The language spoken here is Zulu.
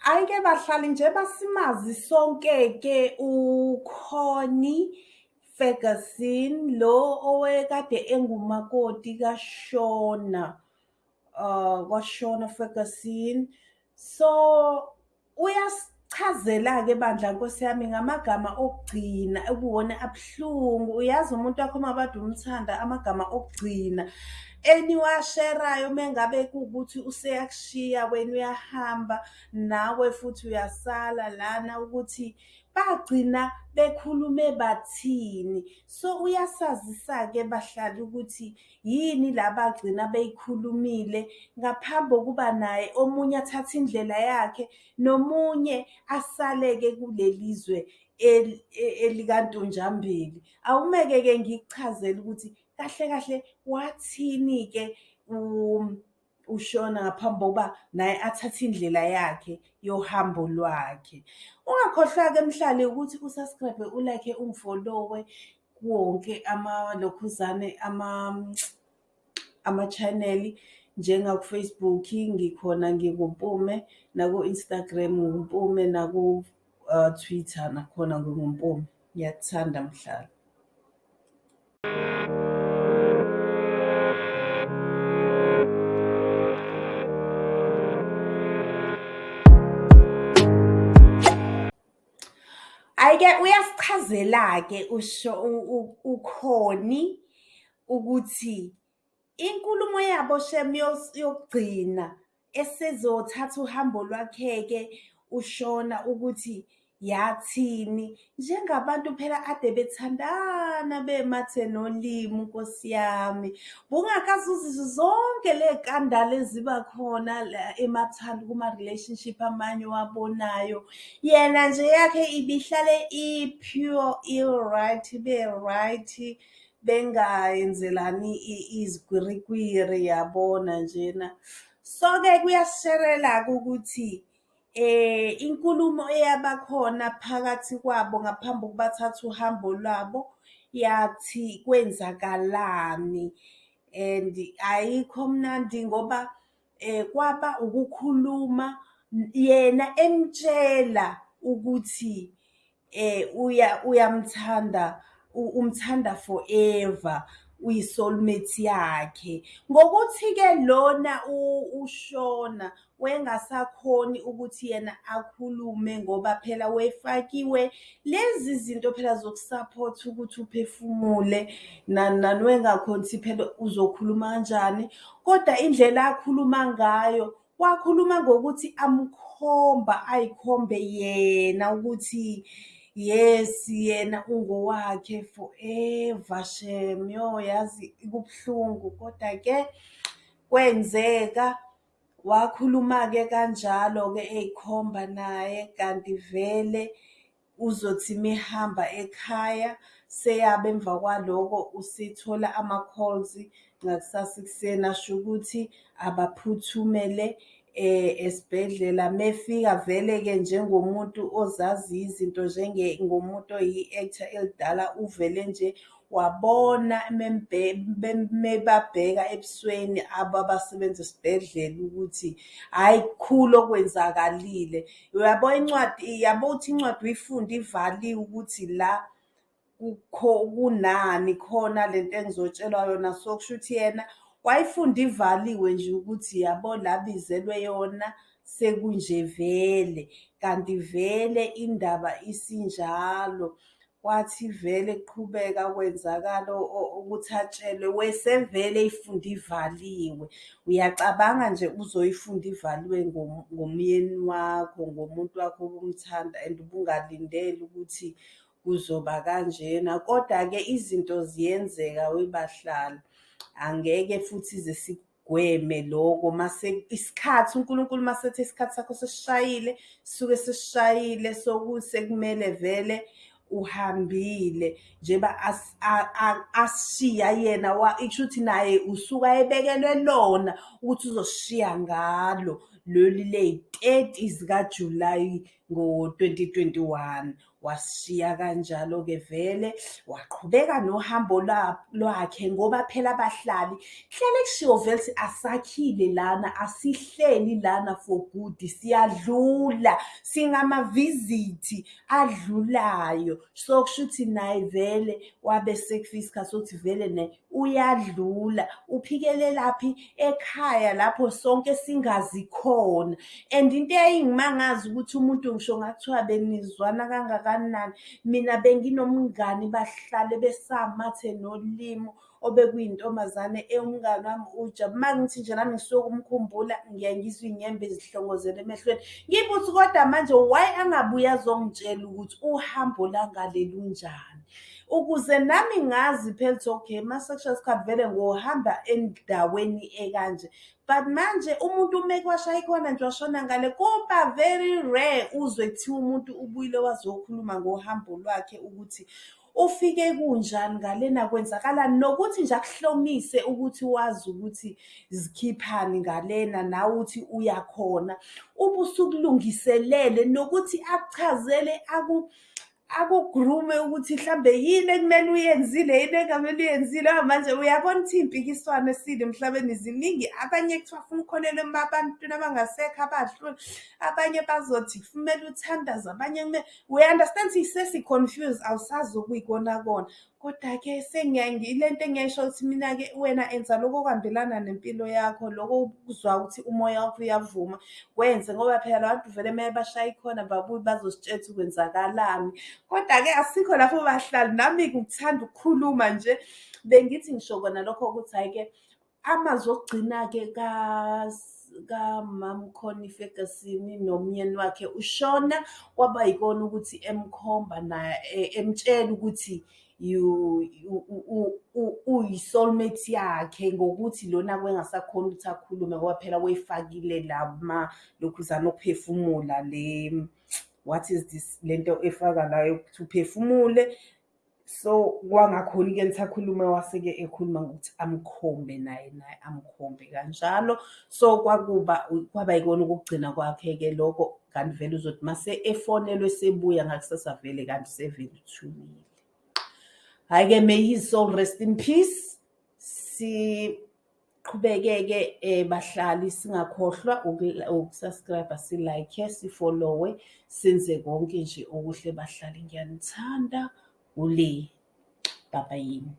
Hhayi-ke bahlali njengoba simazi sonke-ke uConnie Ferguson lo owekade engumakoti kaShona kwaShona Ferguson. So uyasichazela-ke bandla Nkosi yami ngamagama okugcina ekuwona abuhlungu. Uyazi umuntu wakho uma kade umthanda amagama okugcina eniwasherayo mengabe kuwukuthi useyakushiya wena uyahamba nawe futhi uyasala lana ukuthi bagcina bekhulume bathini. So uyasazisa-ke bahlali ukuthi yini la bagcina beyikhulumile ngaphambi kokuba naye omunye athathe indlela yakhe nomunye asale-ke kuleli zwe elikaNtonjambili. Awumeke-ke ngikuchazele ukuthi kahle kahle wathini-ke uShona ngaphambi kokuba naye athathe indlela yakhe yohambo lwakhe. Ungakhohlwa-ke mhlali ukuthi u-subscribe-e, u-like-e, ungifolowe kuwo wonke lokhuzane ama-channel njengaku-Facebook ngikhona ngikuMpume, naku-Instagram nguMpume, naku-Twitter nakhona nginguMpume. Ngiyakuthanda mhlali. Hhayi-ke uyasichazela-ke uConnie ukuthi inkulumo yabo shame yokugcina esezothatha uhambo lwakhe-ke uShona ukuthi yathini. Njengabantu phela ade bethandana bemathe nolimo Nkosi yami. Bungakaze uzizwe zonke ley'kandalo eziba khona la emathanda kuma-relationship amanye owabonayo. Yena nje yakhe ibihlale i-pure i-right ibe-right bengayenzelani izigwirikwiri yabona njena. So-ke kuyasisherela-ke ukuthi inkulumo eyabakhona phakathi kwabo ngaphambi kokuba bathathe uhambo lwabo yathi kwenzakalani? And ayikho mnandi ngoba kwaba ukukhuluma yena emtshela ukuthi uyamthanda umthanda forever. Uyi-soulmate yakhe. Ngokuthi-ke lona uShona wayengasakhoni ukuthi yena akhulume ngoba phela wayefakiwe lezi zinto phela zokusaphotha ukuthi uphefumule nani wayengakhoni ukuthi phela uzokhuluma kanjani. Kodwa indlela akhuluma ngayo wakhuluma ngokuthi amkhomba ay'khombe yena ukuthi yes yena ungowakhe forever shame. Yo yazi kubuhlungu koda-ke kwenzeka wakhuluma-ke kanjalo-ke ey'khomba naye kanti vele uzothi mehamba ekhaya seyaba emva kwaloko usethola ama-calls ngakusasa ekuseni asho ukuthi abaphuthumele esibhedlela. Mefika vele-ke njengomuntu ozaziyo izinto ngomuntu oyi-actor elidala uvele nje wabona mebabheka ebusweni abasebenza esibhedlela ukuthi hhayi kukhulu okwenzakalile. Uyabo incwadi, yabo uthi incwadi uyifunde ivaliwe ukuthi la kunani khona lento engizotshelwa yona. So kusho ukuthi yena wayifunda ivaliwe nje ukuthi yabo la abizelwe yona sekunje vele. Kanti vele indaba isinjalo. Kwathi vele kuqhubeka kwenzakala ukuthi atshelwe wesevele eyifunda ivaliwe. Uyacabanga nje uzoyifunda ivaliwe ngomyeni wakho, ngomuntu wakho obumthanda and ubungalindele ukuthi kuzoba kanjena. Koda-ke izinto ziyenzeka webahlali. Angeke futhi ize sikugweme loko mase isikhathi uNkulunkulu masethi isikhathi sakho sesishayile suke sesishayile sokuthi sekumele vele uhambile. Njengoba asishiya yena isho ukuthi naye usuke ayebekelwe lona ukuthi uzosishiya ngalo leli ley'teti zikaJulayi ngo-twenty twenty-one. wasishiya kanjalo-ke vele waqhubeka nohambo lwakhe ngoba phela abahlali kuhlele kushiwo vele ukuthi asakhile lana asihleli lana for good siyadlula singamavisithi adlulayo so kusho ukuthi naye vele wabe sekufika isikhathi sokuthi vele naye uyadlula uphikelelaphi ekhaya lapho sonke singazi khona and into eyayingimangaza ukuthi umuntu ngisho ngathiwa benizwana kangakanani mina benginomngani bahlale besamathe nolimo obekuyintombazane umngani wami ujabu uma ngithi nje nami ngisuke ukumkhumbula ngiyaye ngizwe iy'nyembe zihlongozela emehlweni. Ngibe ukuthi kodwa manje why angabuye azongitshela ukuthi uhambo langale lunjani ukuze nami ngazi phela ukuthi okay ma-sexual scab vele ngohamba endaweni ekanje. But manje umuntu umeke washaya ikhona nje washona ngale kuba very rare uzwe kuthiwa umuntu ubuyile wazokhuluma ngohambo lwakhe ukuthi ufike kunjani ngalena kwenzakalani nokuthi nje akuhlomise ukuthi wazi ukuthi zikhiphani ngalena nawe uthi uyakhona. Ubusukulungiselele nokuthi akuchazele akugrume ukuthi mhlambe yini ekumele uyenzile yini engamele uyenzile? Manje uyabona ukuthi iy'mpikiswano esile? Emhlabeni ziningi abanye kuthiwa funa ukholelwe abantwini abangasekho abadlula abanye bazothi kumele uthandaze abanye kumele we understand ukuthi sesi-confuse awusazi ukuyikona kona. Koda-ke ile nto engiyayisho ukuthi mina-ke wena enza lokho okuhambelana nempilo yakho, loko okuzwayo ukuthi umoya wakho uyavuma, wenze ngoba phela la bantu vele mele bashaye ikhona babuye bazositshela ukuthi kwenzakalani. Koda-ke asikho lapho bahlali, nami-ke ukuthanda ukukhuluma nje, bengithi ngisho kona lokho ukuthi hhayi-ke amazwi okugcina-ke kamama uConnie Ferguson nomyeni wakhe ushona kwaba yikona ukuthi emkhomba naye emtshela ukuthi uyi-soulmate yakhe ngokuthi lona kwengasakhoni ukuthi akhulume ngoba phela wayefakile la lokhuzana okuphefumula le what is this lento efaka la yokuthi uphefumule so kwangakhoni-ke nithi akhulume wase-ke ekhuluma ngokuthi amkhombe naye naye amkhombe kanjalo. So kwakuba kwaba yikona okugcina kwakhe-ke lokho kanti vele uzothi mase efonelwe esebuya ngakusasa vele kanti sevele uthulile Hhayi-ke may his soul rest in peace. Siqhubeke-ke bahlali singakhohlwa ukusubscribe-a si-like-e si-follow-we senze konke nje okuhle bahlali ngiyanithanda ule baba yini.